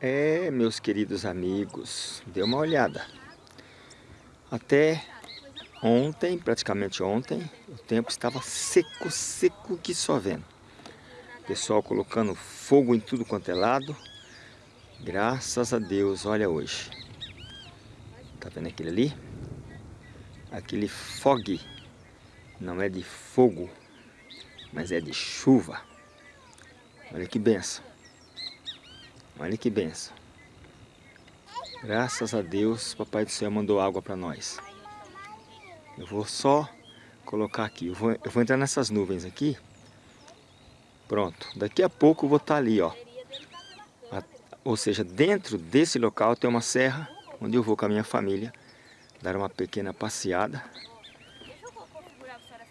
É, meus queridos amigos, dê uma olhada. Até ontem, praticamente ontem, o tempo estava seco, seco que só vendo. Pessoal colocando fogo em tudo quanto é lado. Graças a Deus, olha hoje. Tá vendo aquele ali? Aquele fog. Não é de fogo, mas é de chuva. Olha que benção. Olha que benção. Graças a Deus, Papai do Céu mandou água para nós. Eu vou só colocar aqui. Eu vou, eu vou entrar nessas nuvens aqui. Pronto. Daqui a pouco eu vou estar tá ali, ó. A, ou seja, dentro desse local tem uma serra onde eu vou com a minha família dar uma pequena passeada.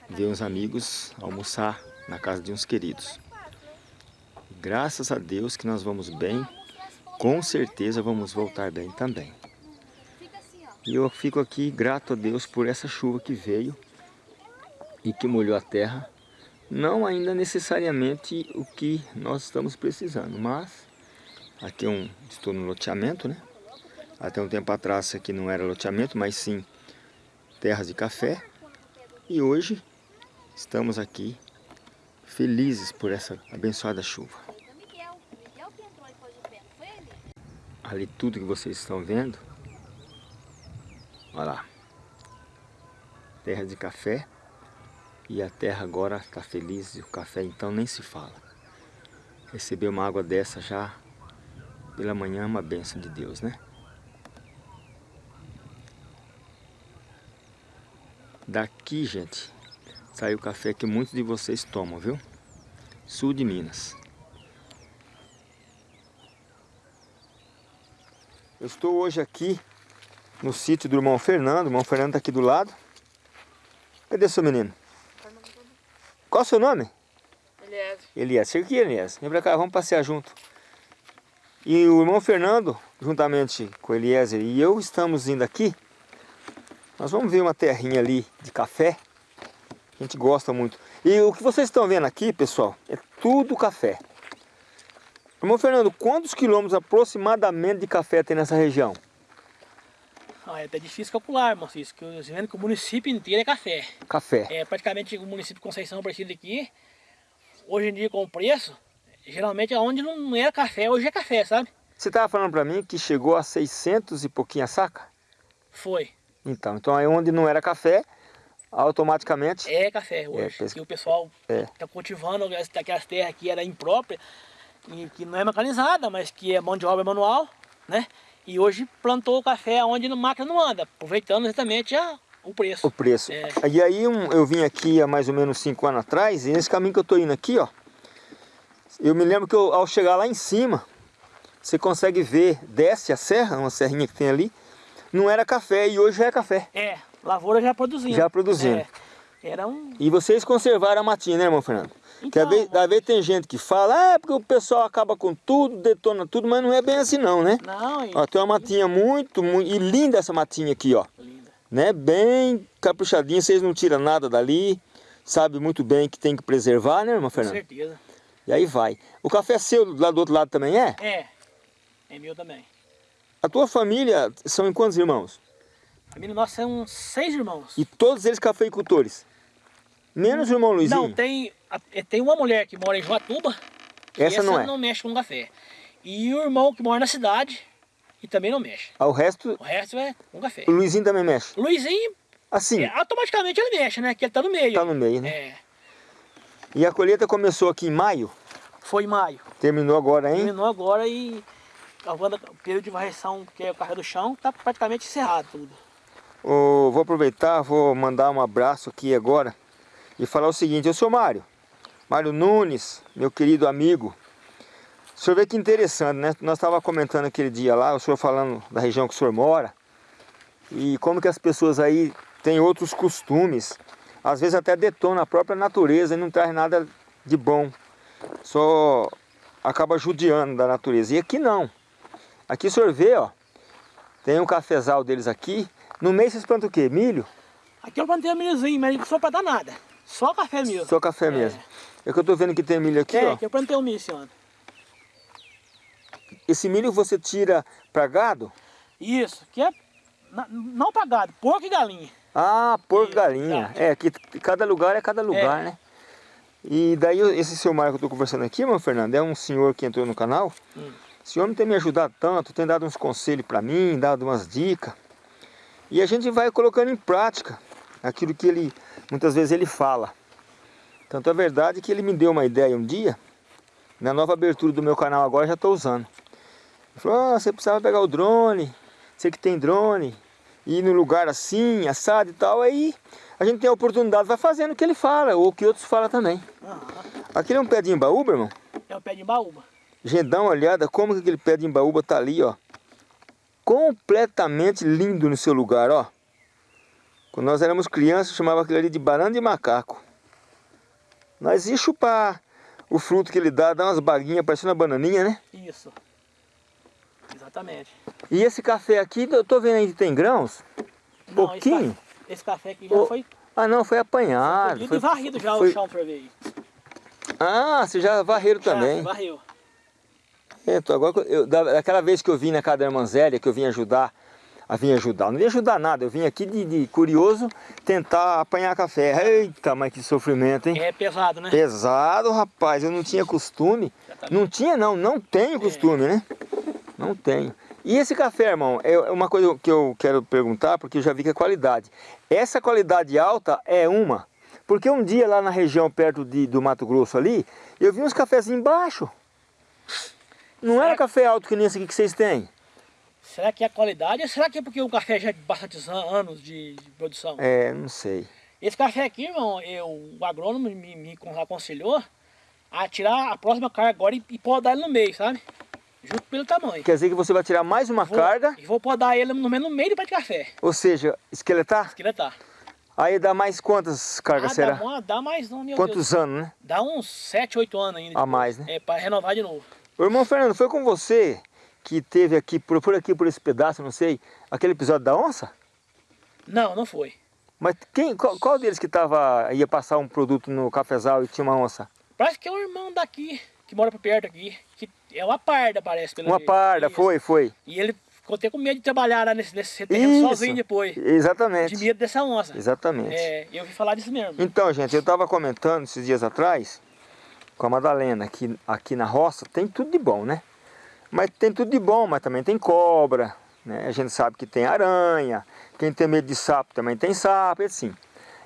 Ver uns amigos, almoçar na casa de uns queridos. Graças a Deus que nós vamos bem com certeza vamos voltar bem também. E eu fico aqui grato a Deus por essa chuva que veio e que molhou a terra. Não ainda necessariamente o que nós estamos precisando, mas aqui é um, estou no loteamento, né? Até um tempo atrás aqui não era loteamento, mas sim terras de café. E hoje estamos aqui felizes por essa abençoada chuva. Ali tudo que vocês estão vendo, olha lá, terra de café, e a terra agora está feliz, e o café então nem se fala. Receber uma água dessa já pela manhã é uma benção de Deus, né? Daqui, gente, sai o café que muitos de vocês tomam, viu? Sul de Minas. Eu estou hoje aqui no sítio do irmão Fernando. O irmão Fernando está aqui do lado. Cadê seu menino? Qual é o seu nome? Eliezer. Eliezer. Aqui, Eliezer. Vem pra cá, vamos passear junto. E o irmão Fernando, juntamente com Eliezer e eu, estamos indo aqui. Nós vamos ver uma terrinha ali de café. A gente gosta muito. E o que vocês estão vendo aqui, pessoal, é tudo café. Irmão Fernando, quantos quilômetros aproximadamente de café tem nessa região? Ah, é até difícil calcular, irmão Cisco, que eu vendo que o município inteiro é café. Café. É, praticamente o município de Conceição Aparecida aqui, hoje em dia com o preço, geralmente onde não era café, hoje é café, sabe? Você estava falando para mim que chegou a 600 e pouquinho a saca? Foi. Então, então aí onde não era café, automaticamente... É café hoje, é, pesca... o pessoal está é. Tá cultivando aquelas terras que era impróprias, que não é mecanizada, mas que é mão de obra manual, né? E hoje plantou o café onde a máquina não anda, aproveitando exatamente a, o preço. O preço. É. E aí um, eu vim aqui há mais ou menos 5 anos atrás, e nesse caminho que eu estou indo aqui, ó, eu me lembro que eu, ao chegar lá em cima, você consegue ver, desce a serra, uma serrinha que tem ali, não era café e hoje já é café. É, lavoura já produzindo. Já produzindo. É, era um... E vocês conservaram a matinha, né, irmão Fernando? Então, às vezes tem gente que fala, ah, é porque o pessoal acaba com tudo, detona tudo, mas não é bem assim não, né? Não, ó, Tem uma matinha muito, muito, e linda essa matinha aqui, ó. Linda. Né? Bem caprichadinha, vocês não tiram nada dali, sabe muito bem que tem que preservar, né, irmã Fernanda? Com certeza. E aí vai. O café é seu lá do outro lado também é? É, é meu também. A tua família são em quantos irmãos? A família nossa são seis irmãos. E todos eles cafeicultores? Menos o irmão Luizinho? Não, tem, tem uma mulher que mora em Joatuba. Essa, essa não é? não mexe com café. E o irmão que mora na cidade e também não mexe. Ah, o resto? O resto é com café. O Luizinho também mexe? O Luizinho, assim? É, automaticamente ele mexe, né? Que ele tá no meio. Tá no meio, né? É. E a colheita começou aqui em maio? Foi em maio. Terminou agora, hein? Terminou agora e o período de varreção, que é o café do chão, tá praticamente encerrado tudo. Oh, vou aproveitar, vou mandar um abraço aqui agora e falar o seguinte, eu sou Mário, Mário Nunes, meu querido amigo. O senhor vê que interessante, né? Nós estávamos comentando aquele dia lá, o senhor falando da região que o senhor mora, e como que as pessoas aí têm outros costumes, às vezes até detonam a própria natureza e não traz nada de bom, só acaba judiando da natureza. E aqui não. Aqui o senhor vê, ó, tem um cafezal deles aqui. No meio vocês plantam o quê? Milho? Aqui eu plantei milhozinho, mas só para dar nada. Só café mesmo. Só café mesmo. É, é que eu tô vendo que tem milho aqui, é, ó. É, que eu plantei o milho esse ano. esse milho você tira para gado? Isso, que é não para gado, porco e galinha. Ah, porco e galinha. É, que cada lugar é cada lugar, é. né? E daí esse seu Marco que eu estou conversando aqui, meu Fernando, é um senhor que entrou no canal. Hum. Esse homem tem me ajudado tanto, tem dado uns conselhos para mim, dado umas dicas. E a gente vai colocando em prática aquilo que ele, muitas vezes ele fala. Tanto é verdade que ele me deu uma ideia um dia, na nova abertura do meu canal agora já estou usando. Ele falou, ah, você precisava pegar o drone, você que tem drone, ir no lugar assim, assado e tal, aí a gente tem a oportunidade, vai fazendo o que ele fala, ou o que outros falam também. Uhum. Aquele é um pé de imbaúba, irmão? É um pé de imbaúba. Gente, dá uma olhada como que aquele pé de imbaúba tá ali, ó. Completamente lindo no seu lugar, ó. Quando nós éramos crianças, chamava aquele ali de banana de macaco. Nós ia chupar o fruto que ele dá, dá umas baguinhas parecendo uma bananinha, né? Isso. Exatamente. E esse café aqui, eu tô vendo aí que tem grãos? Não, Pouquinho? Esse, esse café aqui já oh. foi... Ah não, foi apanhado. Foi, foi varrido já foi... o chão pra ver aí. Ah, você já varreram já, também. varreu. Então, agora, eu, daquela vez que eu vim na casa da irmã Zélia, que eu vim ajudar a vir ajudar. Não vim ajudar nada, eu vim aqui de, de, curioso tentar apanhar café. Eita, mas que sofrimento, hein? É pesado, né? Pesado, rapaz. Eu não tinha costume. Não tinha não, não tenho costume, é. né? Não tenho. E esse café, irmão, é uma coisa que eu quero perguntar, porque eu já vi que é qualidade. Essa qualidade alta é uma. Porque um dia lá na região perto de, do Mato Grosso ali, eu vi uns cafezinhos embaixo. Não Será era café alto que nem esse aqui que vocês têm? Será que é a qualidade ou será que é porque o café já é de bastantes anos de, de produção? É, não sei. Esse café aqui, irmão, eu, o agrônomo me, me aconselhou a tirar a próxima carga agora e, e podar ele no meio, sabe? Junto pelo tamanho. Quer dizer que você vai tirar mais uma vou, carga? E vou podar ele no menos no meio do pé de café. Ou seja, esqueletar? Esqueletar. Aí dá mais quantas cargas ah, será? Dá, uma, dá mais, não, Quantos Deus. anos, né? Dá uns 7, 8 anos ainda. A mais, né? É, para renovar de novo. O irmão Fernando, foi com você que teve aqui, por, por aqui, por esse pedaço, não sei, aquele episódio da onça? Não, não foi. Mas quem, qual, qual deles que tava, ia passar um produto no cafezal e tinha uma onça? Parece que é o irmão daqui, que mora por perto aqui. Que é uma parda, parece, pelo Uma jeito. parda, Isso. foi, foi. E ele ficou até com medo de trabalhar lá nesse, nesse terreno sozinho depois. Exatamente. De medo dessa onça. Exatamente. É, eu ouvi falar disso mesmo. Então, gente, eu estava comentando esses dias atrás com a Madalena, que aqui na roça tem tudo de bom, né? Mas tem tudo de bom, mas também tem cobra, né? A gente sabe que tem aranha, quem tem medo de sapo também tem sapo, assim.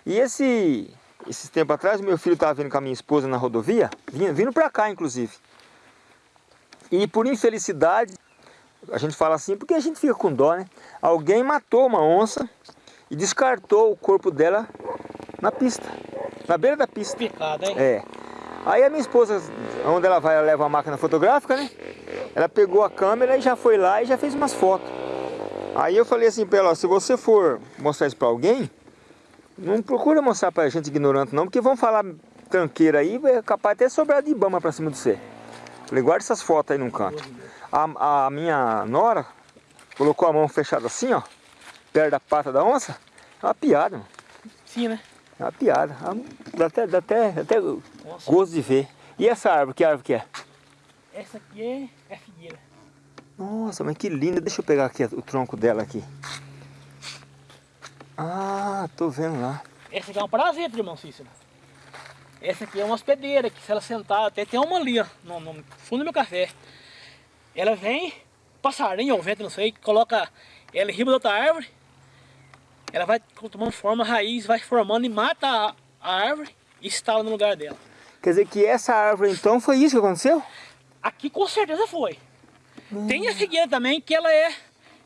E esse, esses tempos atrás, meu filho estava vindo com a minha esposa na rodovia, vindo, vindo para cá, inclusive. E por infelicidade, a gente fala assim porque a gente fica com dó, né? Alguém matou uma onça e descartou o corpo dela na pista, na beira da pista. Picado, hein? É. Aí a minha esposa, onde ela vai, ela leva uma máquina fotográfica, né? Ela pegou a câmera e já foi lá e já fez umas fotos. Aí eu falei assim para ela, se você for mostrar isso para alguém, não procura mostrar para gente ignorante não, porque vão falar tranqueira aí, é capaz até sobrar de bama para cima de você. Falei, guarda essas fotos aí num canto. A, a minha nora colocou a mão fechada assim, ó, perto da pata da onça. É uma piada, mano. Sim, né? É uma piada. Dá até, dá até, até gosto de ver. E essa árvore, que árvore que é? Essa aqui é, é figueira. Nossa, mas que linda. Deixa eu pegar aqui o tronco dela aqui. Ah, tô vendo lá. Essa aqui é um prazer, irmão Cícero. Essa aqui é uma hospedeira, que se ela sentar, até tem uma ali, ó, no, no fundo do meu café. Ela vem, passarinho ou vento, não sei, coloca ela em riba da outra árvore, ela vai tomando forma, raiz, vai formando e mata a, a árvore e instala no lugar dela. Quer dizer que essa árvore então foi isso que aconteceu? Aqui com certeza foi. Hum. Tem a figueira também que ela é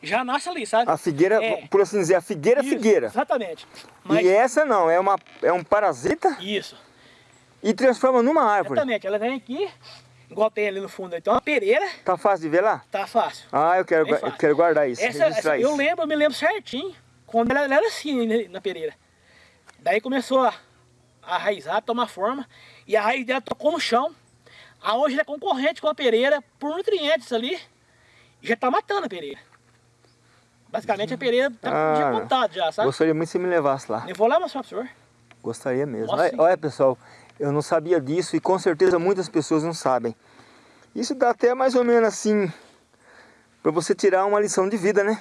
já nasce ali, sabe? A figueira, é. por assim dizer, a figueira Isso, figueira. Exatamente. Mas... E essa não, é, uma, é um parasita? Isso. E transforma numa árvore? Exatamente, ela vem aqui, igual tem ali no fundo, então uma pereira. Tá fácil de ver lá? Tá fácil. Ah, eu quero, eu quero guardar isso, essa, essa, Eu lembro, eu me lembro certinho quando ela, ela era assim na pereira. Daí começou a, a raizar, a tomar forma, e a raiz dela tocou no chão. A hoje ela é concorrente com a pereira por nutrientes ali, e já está matando a pereira. Basicamente a pereira está ah, já, sabe? Gostaria muito se me levasse lá. Eu vou lá mostrar para o senhor. Gostaria mesmo. Olha, olha, pessoal, eu não sabia disso e com certeza muitas pessoas não sabem. Isso dá até mais ou menos assim para você tirar uma lição de vida, né?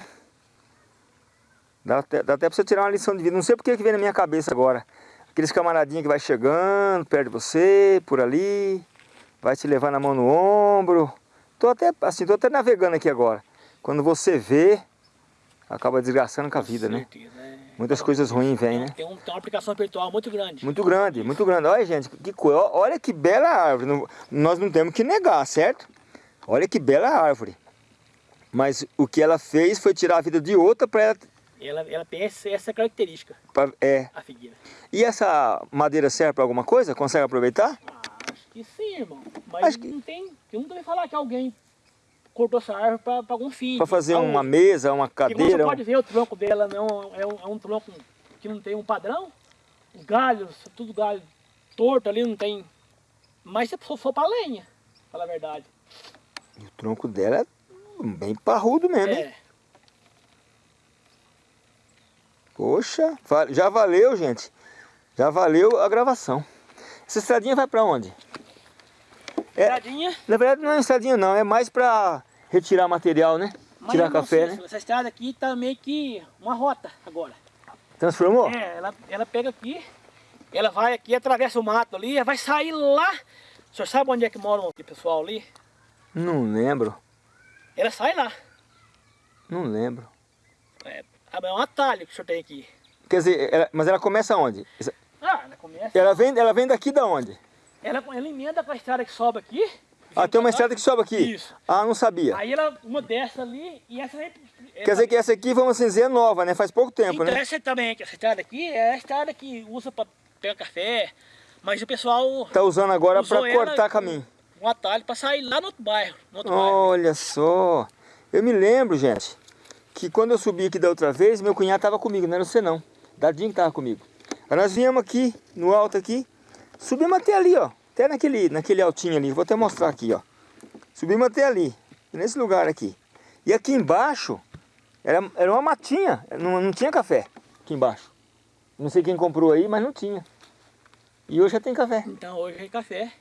Dá até, dá até para você tirar uma lição de vida. Não sei porque que vem na minha cabeça agora. Aqueles camaradinhos que vai chegando perto de você, por ali, vai te levar na mão no ombro. Tô até, assim, tô até navegando aqui agora. Quando você vê, acaba desgraçando com a vida, né? certeza, né? É. Muitas coisas ruins vêm, né? Tem, um, tem, uma aplicação espiritual muito grande. Muito grande, muito grande. Olha, gente, que coisa. Olha que bela árvore. Nós não temos que negar, certo? Olha que bela árvore. Mas o que ela fez foi tirar a vida de outra para ela... ela... Ela tem essa característica, pra, é. a figueira. E essa madeira serve para alguma coisa? Consegue aproveitar? Ah, que sim, irmão. Mas acho não que... tem... Eu nunca ouvi falar que alguém cortou essa árvore para algum fim. Para fazer uma mesa, uma cadeira? Você pode ver o tronco dela, não, é, um, é um tronco que não tem um padrão. Os galhos, tudo galho torto ali, não tem... Mas se for para lenha, falar a verdade. E o tronco dela é bem parrudo mesmo, é. hein? Poxa, já valeu, gente. Já valeu a gravação. Essa estradinha vai pra onde? É, estradinha? Na verdade não é estradinha não, é mais pra retirar material, né? Mas Tirar café, sei, né? Essa estrada aqui tá meio que uma rota agora. Transformou? É, ela, ela pega aqui, ela vai aqui, atravessa o mato ali, vai sair lá. O senhor sabe onde é que mora o pessoal ali? Não lembro. Ela sai lá. Não lembro. É, é um atalho que o senhor tem aqui. Quer dizer, ela, mas ela começa onde? Ah, ela começa... Ela vem, ela vem daqui da onde? Ela, ela emenda com a estrada que sobe aqui. Ah, tem uma estrada que sobe aqui? Isso. Ah, não sabia. Aí ela, uma dessa ali, e essa. Quer dizer que essa aqui, vamos assim dizer, é nova, né? Faz pouco tempo, então, né? essa também, essa estrada aqui, é a estrada que usa para pegar café, mas o pessoal... Tá usando agora para cortar caminho. Um atalho para sair lá no outro bairro. No outro Olha bairro. só. Eu me lembro, gente, que quando eu subi aqui da outra vez, meu cunhado estava comigo, não era você não. Dadinho que estava comigo. Aí nós viemos aqui, no alto aqui, subimos até ali, ó. Até naquele, naquele altinho ali, vou até mostrar aqui, ó. Subimos até ali, nesse lugar aqui. E aqui embaixo, era, era uma matinha, não, não tinha café aqui embaixo. Não sei quem comprou aí, mas não tinha. E hoje já tem café. Então hoje tem café.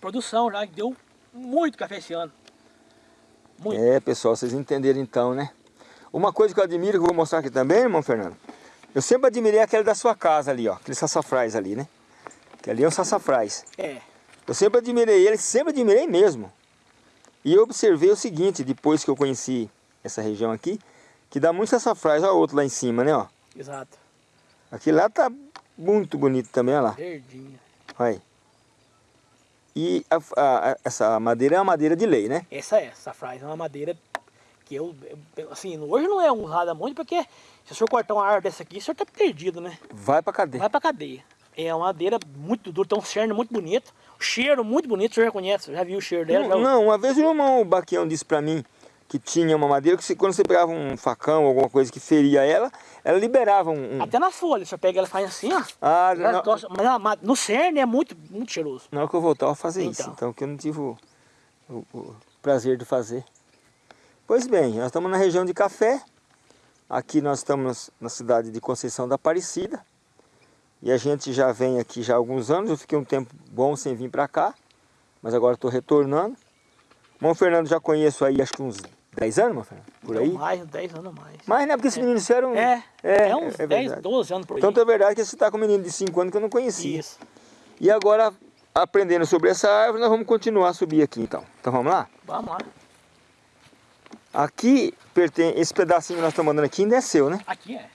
Produção já, deu muito café esse ano. Muito. É, pessoal, vocês entenderam então, né? Uma coisa que eu admiro, que eu vou mostrar aqui também, irmão Fernando. Eu sempre admirei aquele da sua casa ali, ó. Aquele sassafrás ali, né? Que ali é um sassafrás. É. Eu sempre admirei ele, sempre admirei mesmo. E eu observei o seguinte, depois que eu conheci essa região aqui, que dá muito sassafrás, olha o outro lá em cima, né, ó. Exato. Aqui lá tá muito bonito também, olha lá. Verdinho. Olha aí. E a, a, essa madeira é uma madeira de lei, né? Essa é, essa frase é uma madeira que eu, assim, hoje não é usada muito porque se o senhor cortar uma árvore dessa aqui, o senhor tá perdido, né? Vai pra cadeia. Vai pra cadeia. É uma madeira muito dura, tem um cerne muito bonito, o cheiro muito bonito, senhor já conhece, já viu o cheiro dela? Não, não uma vez o irmão Baquião disse pra mim que tinha uma madeira que quando você pegava um facão, alguma coisa que feria ela, ela liberava um... um... Até na folha, você pega ela e faz assim, ó. Ah, não... Tocha, mas no cerne é muito, muito cheiroso. Na hora que eu voltar eu vou fazer então. isso, então, que eu não tive o, o, o, prazer de fazer. Pois bem, nós estamos na região de Café, aqui nós estamos na cidade de Conceição da Aparecida, e a gente já vem aqui já há alguns anos, eu fiquei um tempo bom sem vir para cá, mas agora estou retornando. Bom, Fernando já conheço aí acho que uns 10 anos, meu filho? Por aí? mais, 10 anos mais. Mas né? Porque esses é. meninos disseram... É, é, é uns é 10, 12 anos por aí. Tanto é verdade que você está com um menino de 5 anos que eu não conhecia. Isso. E agora, aprendendo sobre essa árvore, nós vamos continuar a subir aqui então. Então vamos lá? Vamos lá. Aqui, esse pedacinho que nós estamos andando aqui ainda é seu, né? Aqui é.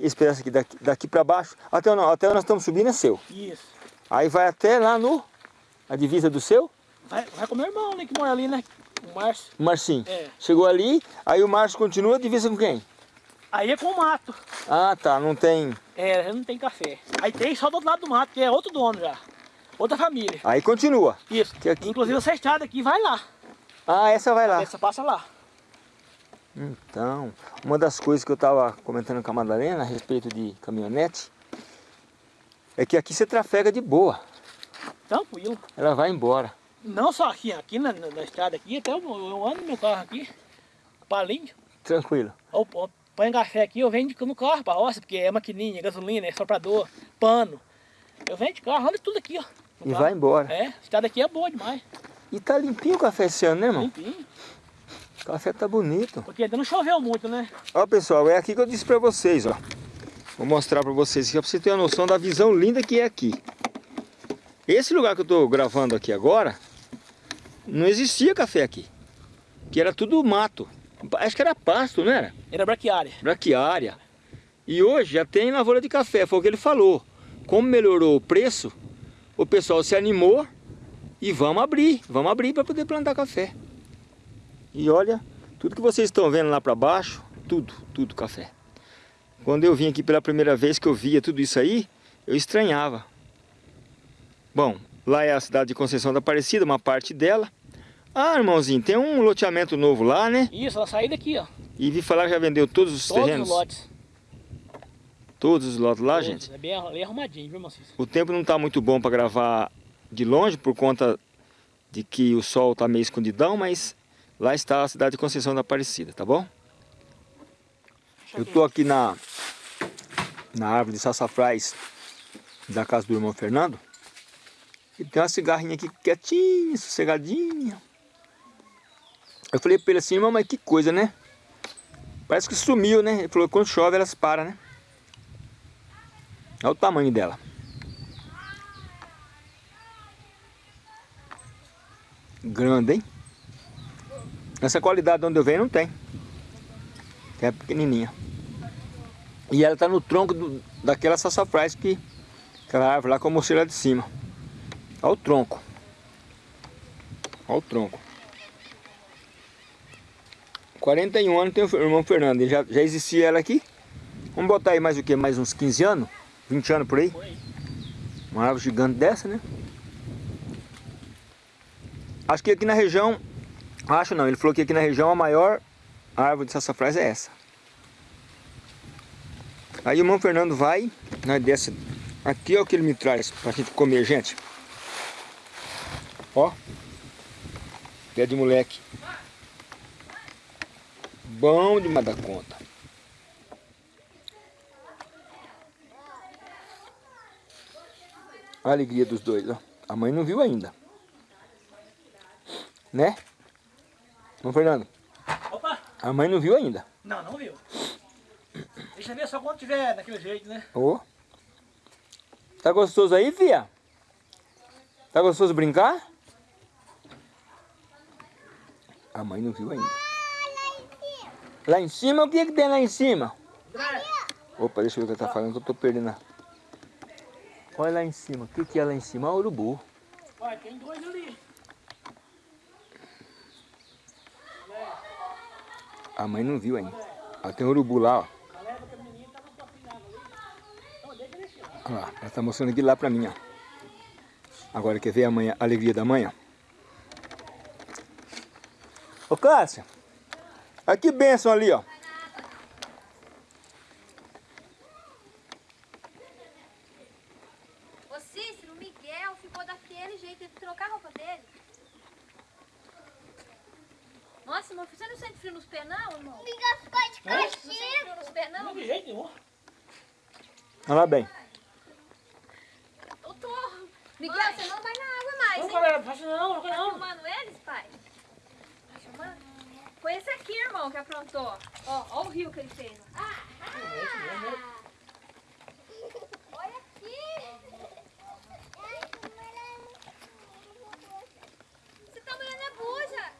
Esse pedaço aqui, daqui, daqui para baixo, até, até onde nós estamos subindo é seu. Isso. Aí vai até lá no... A divisa do seu? Vai, vai com o meu irmão, né, que mora ali, né? O Márcio. O Marcinho. É. Chegou ali, aí o Márcio continua, divisa com quem? Aí é com o mato. Ah, tá, não tem... É, não tem café. Aí tem só do outro lado do mato, que é outro dono já. Outra família. Aí continua. Isso. Que aqui... Inclusive essa estrada aqui vai lá. Ah, essa vai lá. Essa passa lá. Então, uma das coisas que eu estava comentando com a Madalena a respeito de caminhonete é que aqui você trafega de boa. Tranquilo. Ela vai embora. Não só aqui, aqui na, na estrada aqui, até eu, eu ando no meu carro aqui, palinho. Tranquilo. Ou, ou põe café aqui, eu vendo no carro pra roça, porque é maquininha, gasolina, é soprador, pano. Eu venho de carro, olha tudo aqui, ó. E carro. vai embora. É, a estrada aqui é boa demais. E tá limpinho o café esse ano, né, irmão? Limpinho. O café tá bonito. Porque ainda não choveu muito, né? Ó, pessoal, é aqui que eu disse pra vocês, ó. Vou mostrar pra vocês aqui, pra vocês terem uma noção da visão linda que é aqui. Esse lugar que eu tô gravando aqui agora, não existia café aqui. Que era tudo mato. Acho que era pasto, não era? Era braquiária. Braquiária. E hoje já tem lavoura de café, foi o que ele falou. Como melhorou o preço, o pessoal se animou e vamos abrir, vamos abrir para poder plantar café. E olha, tudo que vocês estão vendo lá para baixo, tudo, tudo café. Quando eu vim aqui pela primeira vez que eu via tudo isso aí, eu estranhava. Bom, lá é a cidade de Conceição da Aparecida, uma parte dela. Ah, irmãozinho, tem um loteamento novo lá, né? Isso, ela saiu daqui, ó. E vi falar que já vendeu todos os todos terrenos? Todos os lotes. Todos os lotes lá, todos. gente? É bem, bem arrumadinho, viu, Macis? O tempo não está muito bom para gravar de longe, por conta de que o sol está meio escondidão, mas lá está a cidade de Conceição da Aparecida, tá bom? Eu estou aqui na, na árvore de sassafrás da casa do irmão Fernando. E tem uma cigarrinha aqui quietinha, sossegadinha. Eu falei para ele assim, irmão, mas que coisa, né? Parece que sumiu, né? Ele falou que quando chove elas param, né? Olha o tamanho dela. Grande, hein? Essa qualidade de onde eu venho não tem. É pequenininha. E ela está no tronco do, daquela sassafrás que... Aquela árvore lá que eu mostrei lá de cima. Olha o tronco. Olha o tronco. 41 anos tem o irmão Fernando. Já, já existia ela aqui. Vamos botar aí mais o que? Mais uns 15 anos? 20 anos por aí? Uma árvore gigante dessa, né? Acho que aqui na região... Acho não, ele falou que aqui na região a maior árvore de sassafrás é essa. Aí o irmão Fernando vai, nós desce... Aqui é o que ele me traz pra gente comer, gente. Ó. Pé de moleque. Bom demais da conta. A alegria dos dois, ó. A mãe não viu ainda. Né? Não, Fernando? Opa! A mãe não viu ainda. Não, não viu. Deixa ver só quando tiver daquele jeito, né? Ô. Oh. Tá gostoso aí, fia? Tá gostoso brincar? A mãe não viu ainda. Lá em cima, o que, é que tem lá em cima? Opa, deixa eu ver o que ela tá falando, que eu tô perdendo. Olha lá em cima, o que, que é lá em cima? Ah, urubu. Olha, tem dois ali. A mãe não viu ainda. Ah, tem urubu lá, ó. Olha lá, ela tá mostrando aqui lá pra mim, ó. Agora quer ver a, manhã, a alegria da manhã? Ô Cássia, olha que bênção ali, ó. Ô Cícero, o Miguel ficou daquele jeito, teve que trocar a roupa dele. Nossa, irmão, você não sente frio nos pés não, irmão? Miguel ficou de É? Não sente frio nos pés não? Não de jeito nenhum. Olha lá bem. Eu tô. Miguel, você não vai na água mais, Não, hein? galera, não faça não, não Tá faça não. filmando eles, pai? Tá filmando? Foi esse aqui, irmão, que aprontou. Ó, ó o rio que ele fez. ó. Ah, olha aqui. Você tá molhando a buja.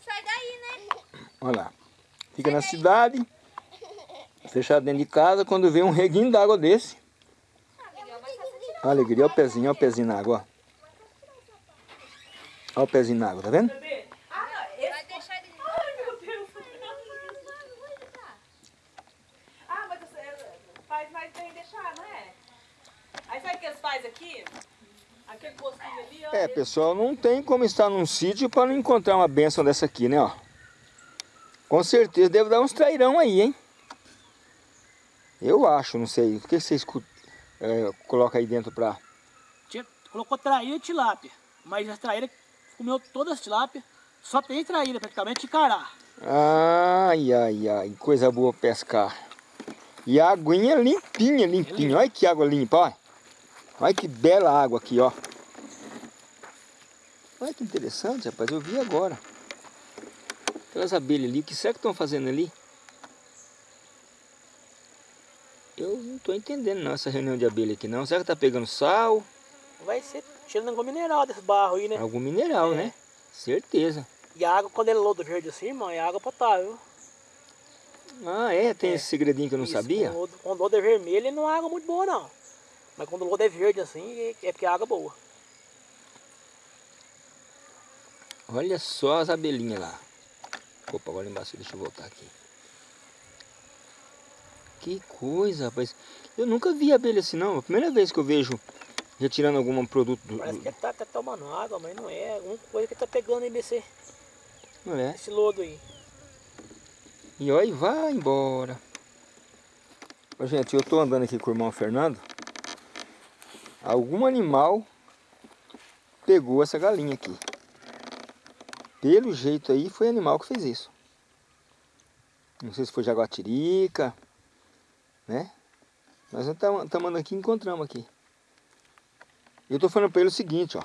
Sai daí, né? Olha lá. Fica na cidade, fechado dentro de casa, quando vê um reguinho d'água desse. Alegria, olha o pezinho, olha o pezinho na água. Olha o pezinho na água, tá vendo? É, pessoal, não tem como estar num sítio para não encontrar uma benção dessa aqui, né, ó. Com certeza deve dar uns trairão aí, hein? Eu acho, não sei. O que vocês é, colocam aí dentro pra... Tinha- Colocou traíra e tilápia. Mas a traíra comeu todas as tilápias. Só tem traíra praticamente e cará. Ai, ai, ai, coisa boa pescar. E a aguinha limpinha, limpinha. Olha que água limpa, ó. Olha que bela água aqui, ó. Olha que interessante, rapaz. Eu vi agora. Aquelas abelhas ali, o que será que estão fazendo ali? Eu não estou entendendo não essa reunião de abelha aqui não. Será que está pegando sal? Vai ser tirando algum mineral desse barro aí, né? Algum mineral, É. né? Certeza. E a água, quando ele é lodo verde assim, irmão, é água potável. Ah, é? Tem É. esse segredinho que eu não Isso, sabia? Quando, o lodo- quando o lodo é vermelho, não é água muito boa, não. Mas quando o lodo é verde assim, é- é porque é água boa. Olha só as abelhinhas lá. Opa, agora embaixo, deixa eu voltar aqui. Que coisa, rapaz. Eu nunca vi abelha assim não. É a primeira vez que eu vejo retirando algum produto do... Parece que tá, tá tomando água, mas não é. Alguma coisa que tá pegando aí nesse, Não é? nesse lodo aí. E olha, vai embora. Ô, gente, eu tô andando aqui com o irmão Fernando. Algum animal pegou essa galinha aqui. Pelo jeito aí, foi animal que fez isso. Não sei se foi jaguatirica, né? Nós estamos aqui encontramos aqui. Eu tô falando pra ele o seguinte, ó.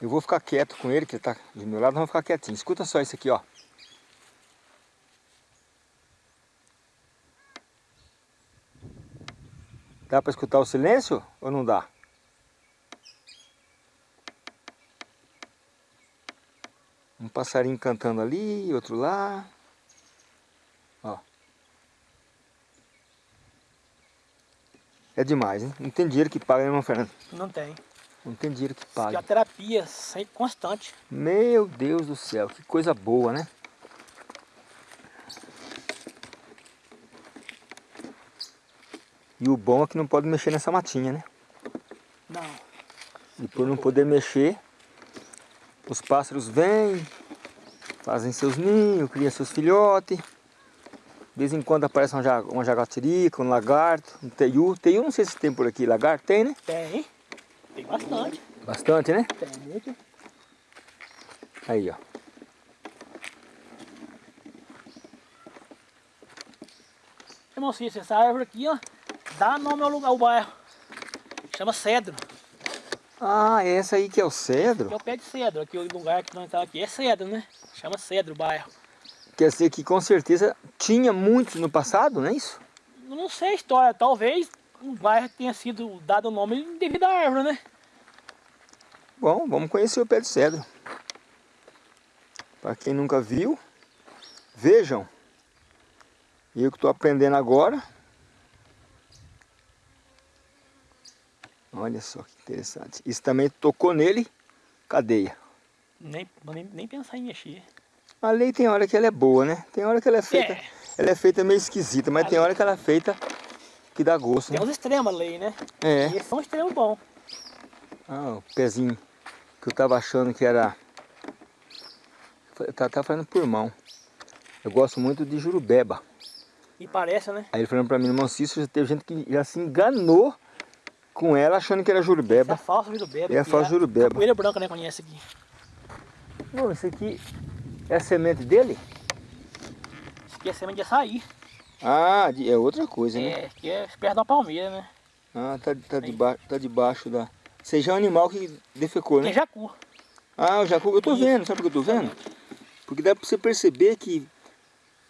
Eu vou ficar quieto com ele, que ele tá do meu lado, vamos ficar quietinho. Escuta só isso aqui, ó. Dá para escutar o silêncio ou não dá? Passarinho cantando ali, outro lá. Ó. É demais, hein? Não tem dinheiro que paga, né, irmão Fernando? Não tem. Não tem dinheiro que pague. a terapia sempre constante. Meu Deus do céu, que coisa boa, né? E o bom é que não pode mexer nessa matinha, né? Não. E por não poder mexer, os pássaros vêm, fazem seus ninhos, criam seus filhotes. De vez em quando aparece uma, ja- uma jaguatirica, um lagarto, um teiu. Teiu não sei se tem por aqui, lagarto tem, né? Tem. Tem bastante. Bastante, né? Tem muito. Aí, ó. Irmão Cícero, essa árvore aqui, ó, dá nome ao lugar, ao bairro. Chama cedro. Ah, esse aí que é o cedro? Aqui é o pé de cedro. Aqui o lugar que nós estamos aqui é cedro, né? Chama cedro o bairro. Quer dizer que com certeza tinha muitos no passado, não é isso? Não sei a história, talvez o bairro tenha sido dado o nome devido à árvore, né? Bom, vamos conhecer o pé de cedro. Para quem nunca viu, vejam. Eu que estou aprendendo agora. Olha só que interessante. Isso também tocou nele, cadeia. Nem, nem, nem pensar em mexer. A lei tem hora que ela é boa, né? Tem hora que ela é feita, É. ela é feita meio esquisita, mas A tem lei- hora que ela é feita que dá gosto, Tem né? uns extremos a lei, né? É. E esses são extremos bons. Ah, o pezinho que eu tava achando que era. Tá, tá falando por mão. Eu gosto muito de jurubeba. E parece, né? Aí ele falando pra mim, irmão Cícero, já teve gente que já se enganou com ela achando que era Essa é jurubeba. falsa jurubeba. É a falsa jurubeba. Capoeira branca, né? Conhece aqui. Não, esse aqui é a semente dele? Isso aqui é semente de açaí. Ah, é outra coisa, né? É, aqui é perto da palmeira, né? Ah, tá, tá, debaixo, tá debaixo da... Seja um animal que defecou, né? é jacu. Ah, o jacu, eu tô Isso. vendo, sabe por que eu tô vendo? Porque dá pra você perceber que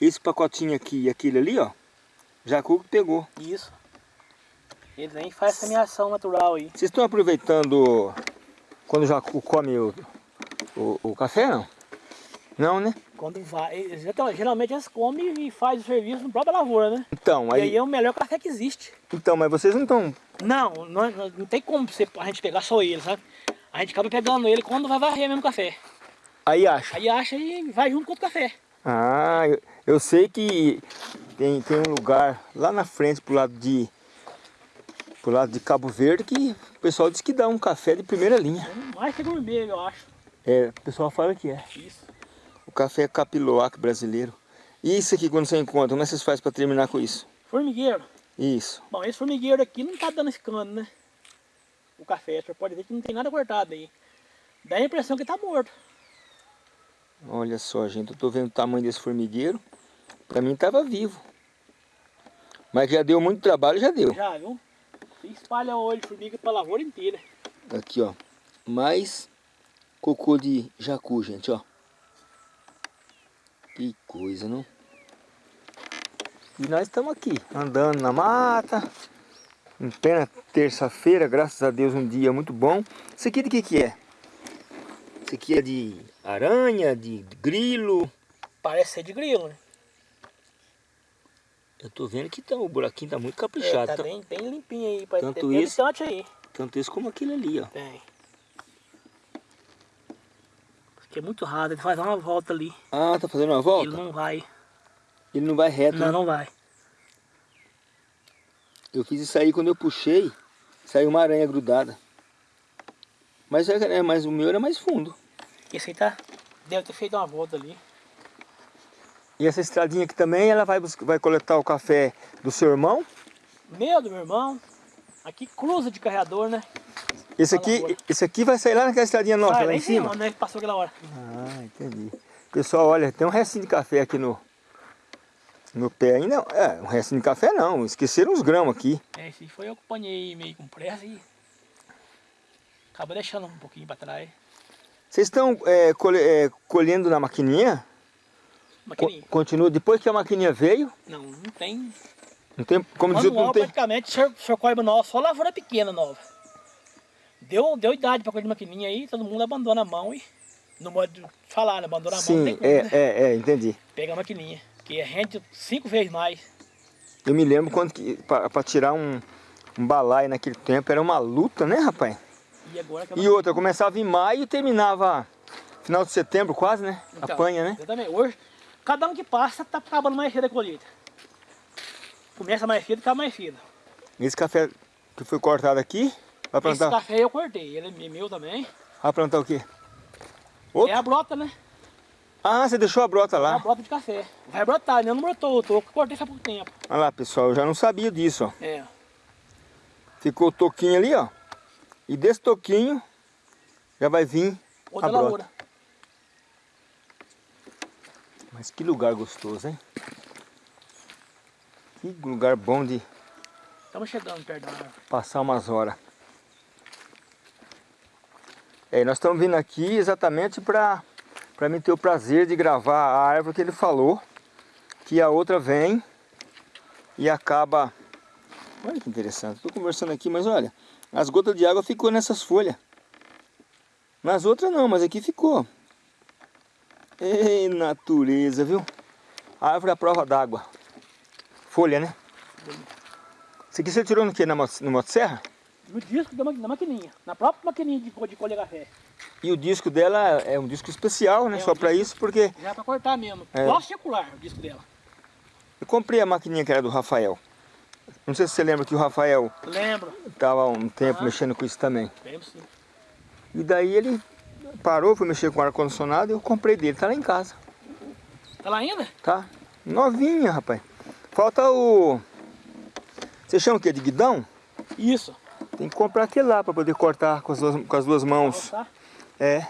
esse pacotinho aqui e aquele ali, ó, jacu pegou. Isso. Eles nem fazem semeação natural aí. Vocês estão aproveitando quando jacu come o, o, o café, não? Não, né? Quando vai. então, geralmente eles comem e fazem o serviço na própria lavoura, né? Então, E aí aí, é o melhor café que existe. então, mas vocês não estão... Não, não, não- não tem como você, a gente pegar só ele, sabe? A gente acaba pegando ele quando vai varrer mesmo o café. Aí acha. Aí acha e vai junto com o café. Ah, eu, eu sei que tem, tem um lugar lá na frente pro lado de pro lado de Cabo Verde que o pessoal diz que dá um café de primeira linha. Mais que gourmet, eu acho. É, o pessoal fala que é. Isso. O café capiloac brasileiro. E isso aqui quando você encontra, como é que vocês fazem para terminar com isso? Formigueiro. Isso. Bom, esse formigueiro aqui não tá dando esse cano, né? O café, você pode ver que não tem nada cortado aí. Dá a impressão que tá morto. Olha só, gente, eu tô vendo o tamanho desse formigueiro. Pra mim tava vivo. Mas já deu muito trabalho, já deu. Já, viu? Você espalha o óleo de formiga pra lavoura inteira. Aqui, ó. Mais cocô de jacu, gente, ó. Que coisa, não? E nós estamos aqui, andando na mata, em plena terça-feira, graças a Deus, um dia muito bom. Isso aqui de que que é? Isso aqui é de aranha, de grilo? Parece ser de grilo, né? Eu tô vendo que tá, o buraquinho tá muito caprichado. É, tá bem, bem limpinho aí, parece tanto ter isso, aí. Tanto isso como aquele ali, ó. Tem. Porque é muito raro, ele faz uma volta ali. Ah, tá fazendo uma volta? Ele não vai. Ele não vai reto, Não, né? não vai. Eu fiz isso aí quando eu puxei, saiu uma aranha grudada. Mas, é, é, mas o meu era mais fundo. Esse aí tá, deve ter feito uma volta ali. E essa estradinha aqui também, ela vai, vai coletar o café do seu irmão? Meu, do meu irmão. Aqui cruza de carregador, né? Esse aqui, esse aqui vai sair lá naquela estradinha nossa, Vai, lá em cima? Onde é que passou aquela hora? Ah, entendi. Pessoal, olha, tem um restinho de café aqui no, no pé ainda. É, um restinho de café não, esqueceram uns grãos aqui. É, esse foi eu que apanhei meio com pressa e acaba deixando um pouquinho para trás. Vocês estão é, é, colhendo na maquininha? Maquininha. Co continua, depois que a maquininha veio, Não, não tem. não tem, como dizer, não tem... praticamente, o senhor, o senhor colhe manual, só lavoura pequena nova. Deu, deu idade para colher de maquininha aí, todo mundo abandona a mão e, no modo de falar, né? abandona a mão, Sim, como, é, né? é, é, entendi. Pega a maquininha, que rende cinco vezes mais. Eu me lembro quando que, para tirar um, um balaio naquele tempo, era uma luta, né, rapaz? E agora que E outra, começava em maio e terminava final de setembro quase, né? Então, Apanha, né? Exatamente. Hoje, cada um que passa tá acabando mais cedo a colheita. Começa mais cedo e acaba mais cedo. Esse café que foi cortado aqui, vai Esse plantar, café eu cortei, ele é meu também. vai plantar o quê? Outro? É a brota, né? Ah, você deixou a brota É a lá. brota de café. Vai brotar, ainda não brotou, eu tô, cortei faz pouco tempo. Olha lá, pessoal, eu já não sabia disso, ó. É. Ficou o toquinho ali, ó. E desse toquinho já vai vir Outra a brota. lavoura. Mas que lugar gostoso, hein? Que lugar bom de Estamos chegando perto da árvore. passar umas horas. É, nós estamos vindo aqui exatamente para para mim ter o prazer de gravar a árvore que ele falou, que a outra vem e acaba... Olha que interessante, estou conversando aqui, mas olha, as gotas de água ficou nessas folhas. Nas outras não, mas aqui ficou. Ei, natureza, viu? Árvore é a prova d'água. Folha, né? Isso aqui você tirou no que? Na, no motosserra? No disco da, da maquininha. Na própria maquininha de, de colher café. E o disco dela é um disco especial, né? É um Só para isso, porque Já pra cortar mesmo. É. Igual circular o disco dela. eu comprei a maquininha que era do Rafael. Não sei se você lembra que o Rafael Lembro. estava um tempo Ah. mexendo com isso também. Lembro sim. E daí ele parou, foi mexer com o ar-condicionado e eu comprei dele. Tá lá em casa, Tá lá ainda? tá? Novinha, rapaz. Falta o... Você chama o quê? De guidão? Isso. Tem que comprar aquele lá para poder cortar com as duas, com as duas mãos. Tá? É.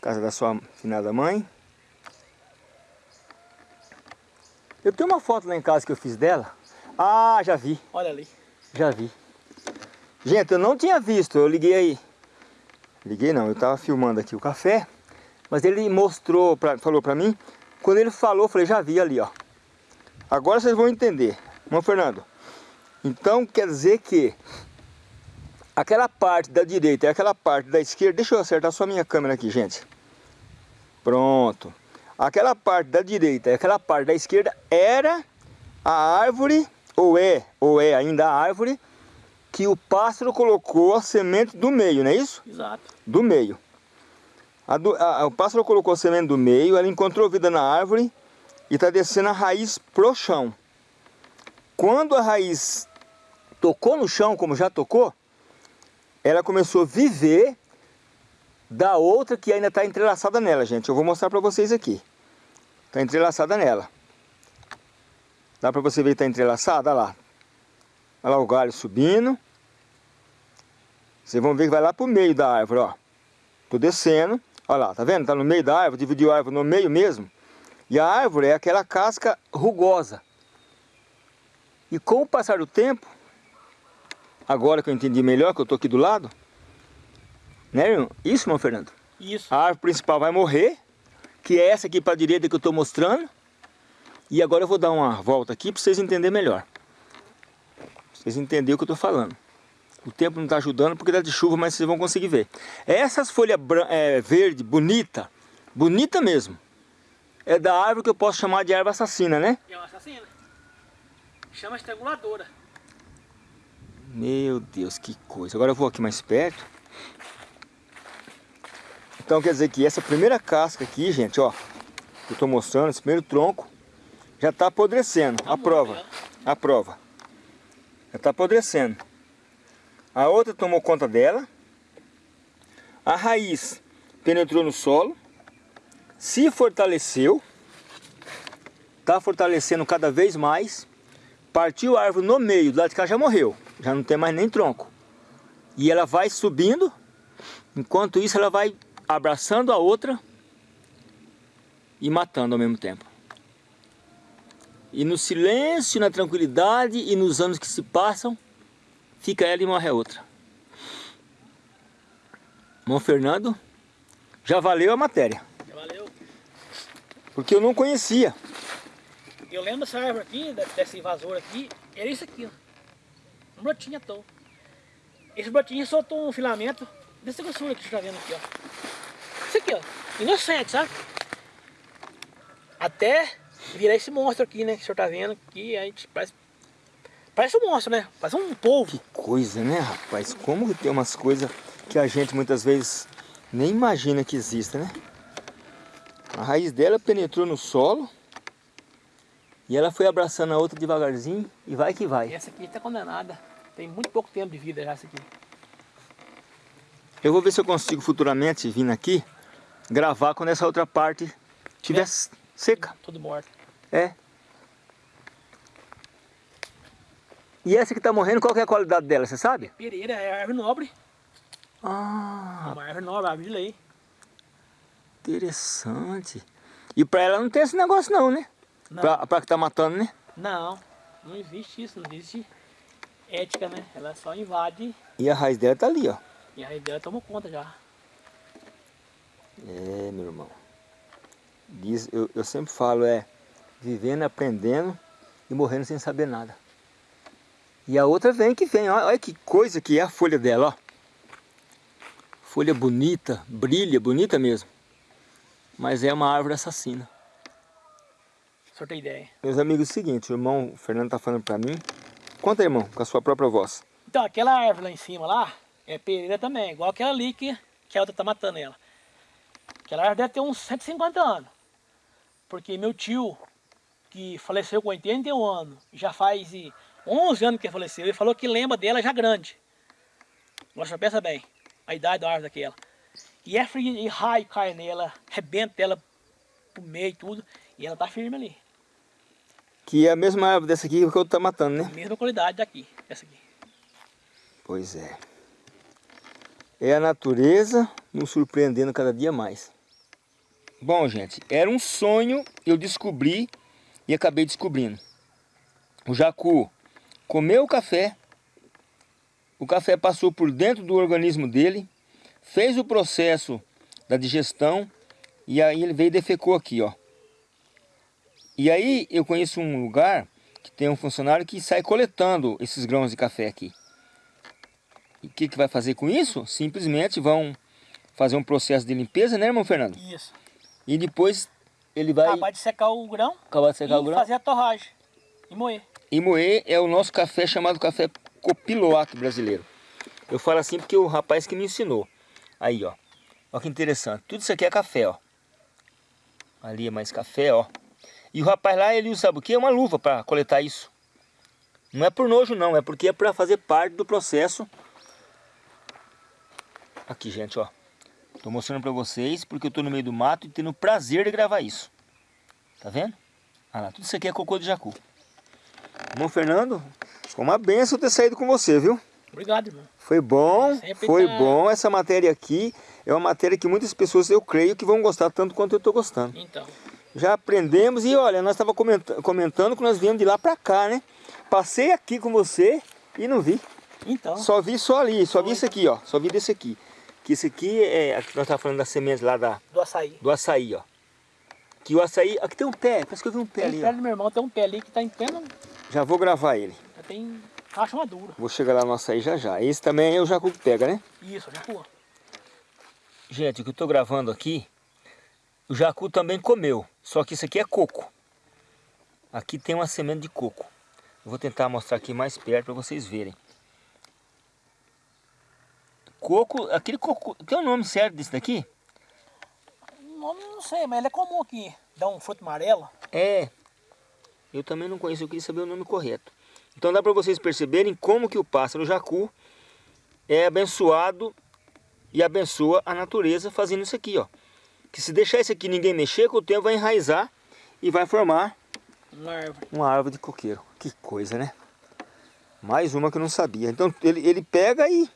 Casa da sua finada mãe. Eu tenho uma foto lá em casa que eu fiz dela. Ah, já vi, Olha ali. já vi. Gente, eu não tinha visto, eu liguei aí. Liguei não, eu tava filmando aqui o café. Mas ele mostrou, pra, falou pra mim. Quando ele falou, eu falei, já vi ali, ó. Agora vocês vão entender. Irmão Fernando. Então quer dizer que aquela parte da direita e aquela parte da esquerda, deixa eu acertar só a minha câmera aqui, gente. Pronto. Aquela parte da direita e aquela parte da esquerda era a árvore, ou é, ou é ainda a árvore, que o pássaro colocou a semente do meio, não é isso? Exato. Do meio. A do- a- o pássaro colocou a semente do meio, ela encontrou vida na árvore e está descendo a raiz pro chão. Quando a raiz tocou no chão, como já tocou, ela começou a viver da outra que ainda está entrelaçada nela, gente. Eu vou mostrar para vocês aqui. Está entrelaçada nela. Dá para você ver que está entrelaçada? Olha lá. Olha lá o galho subindo. Vocês vão ver que vai lá pro meio da árvore, ó. Tô descendo. Olha lá, tá vendo? Tá no meio da árvore, dividiu a árvore no meio mesmo. E a árvore é aquela casca rugosa. E com o passar do tempo, agora que eu entendi melhor, que eu tô aqui do lado, Né, irmão? Isso, irmão Fernando? Isso. A árvore principal vai morrer, que é essa aqui para a direita que eu estou mostrando. E agora eu vou dar uma volta aqui para vocês entenderem melhor. Vocês entenderem o que eu estou falando. O tempo não está ajudando porque dá de chuva, mas vocês vão conseguir ver. Essas folhas é, verde, bonita, bonita mesmo. É da árvore que eu posso chamar de árvore assassina, né? É uma assassina. Chama estranguladora. Meu Deus, que coisa. Agora eu vou aqui mais perto. Então quer dizer que essa primeira casca aqui, gente, ó. Que eu tô mostrando, esse primeiro tronco, já está apodrecendo. Tá a prova. A prova. Está apodrecendo. A outra tomou conta dela. A raiz penetrou no solo. Se fortaleceu. Está fortalecendo cada vez mais. Partiu a árvore no meio, do lado de cá já morreu. Já não tem mais nem tronco. E ela vai subindo. Enquanto isso ela vai abraçando a outra e matando ao mesmo tempo. E no silêncio, na tranquilidade e nos anos que se passam, fica ela e morre a outra. Irmão Fernando, já valeu a matéria. Já valeu. Porque eu não conhecia. Eu lembro dessa árvore aqui, dessa invasora aqui, era isso aqui, ó. Um brotinho à toa. Esse brotinho soltou um filamento dessa grossura que você está vendo aqui, ó. Isso aqui, ó. Inocente, sabe? Até virar esse monstro aqui, né? Que o senhor tá vendo aqui, a gente parece Parece um monstro, né? Parece um polvo. Que coisa, né, rapaz? Como que tem umas coisas que a gente muitas vezes nem imagina que exista, né? A raiz dela penetrou no solo e ela foi abraçando a outra devagarzinho e vai que vai. Essa aqui está condenada. Tem muito pouco tempo de vida já essa aqui. Eu vou ver se eu consigo futuramente vir aqui gravar quando essa outra parte estiver é. Seca. Tudo morto. É. E essa que está morrendo, qual é a qualidade dela, você sabe? Pereira, é árvore nobre. Ah. É uma árvore nobre, árvore de lei. Interessante. E para ela não tem esse negócio não, né? Para que está matando, né? Não, não existe isso, não existe ética, né? Ela só invade. E a raiz dela tá ali, ó. E a raiz dela tomou conta já. É, meu irmão. Diz, eu, eu sempre falo, é vivendo, aprendendo e morrendo sem saber nada. E a outra vem que vem, olha, olha que coisa que é a folha dela, ó. Folha bonita, brilha, bonita mesmo. Mas é uma árvore assassina. Só tem ideia. Meus amigos, é o seguinte, o irmão Fernando tá falando pra mim. Conta, irmão, com a sua própria voz. Então, aquela árvore lá em cima, lá, é pereira também, igual aquela ali que, que a outra tá matando ela. Aquela árvore deve ter uns 150 anos. Porque meu tio, que faleceu com 81 anos, já faz 11 anos que faleceu, ele falou que lembra dela já grande. Nossa, pensa bem, a idade da árvore daquela. E é frio, e raio cai nela, rebenta ela pro meio e tudo, e ela tá firme ali. Que é a mesma árvore dessa aqui que eu tô matando, né? A mesma qualidade daqui, essa aqui. Pois é. É a natureza nos surpreendendo cada dia mais. Bom, gente, era um sonho, eu descobri e acabei descobrindo. O jacu comeu o café, o café passou por dentro do organismo dele, fez o processo da digestão e aí ele veio e defecou aqui, ó. E aí eu conheço um lugar que tem um funcionário que sai coletando esses grãos de café aqui. E o que, que vai fazer com isso? Simplesmente vão fazer um processo de limpeza, né, irmão Fernando? Isso. E depois ele vai... Acabar de secar o grão. Acabar de secar o grão. fazer a torragem. E moer. E moer é o nosso café chamado café copiloato brasileiro. Eu falo assim porque o rapaz que me ensinou. Aí, ó. Olha que interessante. Tudo isso aqui é café, ó. Ali é mais café, ó. E o rapaz lá, ele usa, sabe o que? Uma luva para coletar isso. Não é por nojo, não. É porque é para fazer parte do processo. Aqui, gente, ó. Tô mostrando para vocês porque eu tô no meio do mato e tendo o prazer de gravar isso. Tá vendo? Olha lá, tudo isso aqui é cocô de jacu. Irmão Fernando, foi uma benção ter saído com você, viu? Obrigado, irmão. Foi bom, Sempre foi tá... bom essa matéria aqui. É uma matéria que muitas pessoas, eu creio, que vão gostar tanto quanto eu estou gostando. Então. Já aprendemos e olha, nós estávamos comentando, comentando que nós viemos de lá para cá, né? Passei aqui com você e não vi. Então. Só vi só ali, só foi. vi isso aqui, ó. Só vi desse aqui. Que isso aqui é, aqui nós estávamos falando das sementes lá da, Do açaí. do açaí, ó. Que o açaí, aqui tem um pé, parece que eu vi um pé Tem ali, pé do meu irmão, tem um pé ali que tá em pleno. Já vou gravar ele. Já tem caixa madura. Vou chegar lá no açaí já já. Esse também é o jacu que pega, né? Isso, pô. Gente, o que eu estou gravando aqui, o jacu também comeu, só que isso aqui é coco. Aqui tem uma semente de coco. Eu vou tentar mostrar aqui mais perto para vocês verem. Coco, aquele coco, tem um nome certo desse daqui? O nome não sei, mas ele é comum aqui. Dá um fruto amarelo. É, eu também não conheço, eu queria saber o nome correto. Então dá para vocês perceberem como que o pássaro jacu é abençoado e abençoa a natureza fazendo isso aqui, ó. Que se deixar isso aqui ninguém mexer, com o tempo vai enraizar e vai formar Uma árvore. uma árvore de coqueiro. Que coisa, né? Mais uma que eu não sabia. Então ele, ele pega e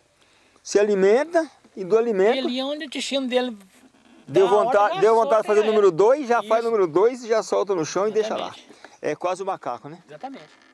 se alimenta e do alimento Ele onde o destino dele. deu vontade, deu vontade de fazer o número era. 2, já faz o Isso. número 2 e já solta no chão e deixa lá. Exatamente. É quase o macaco, né? Exatamente.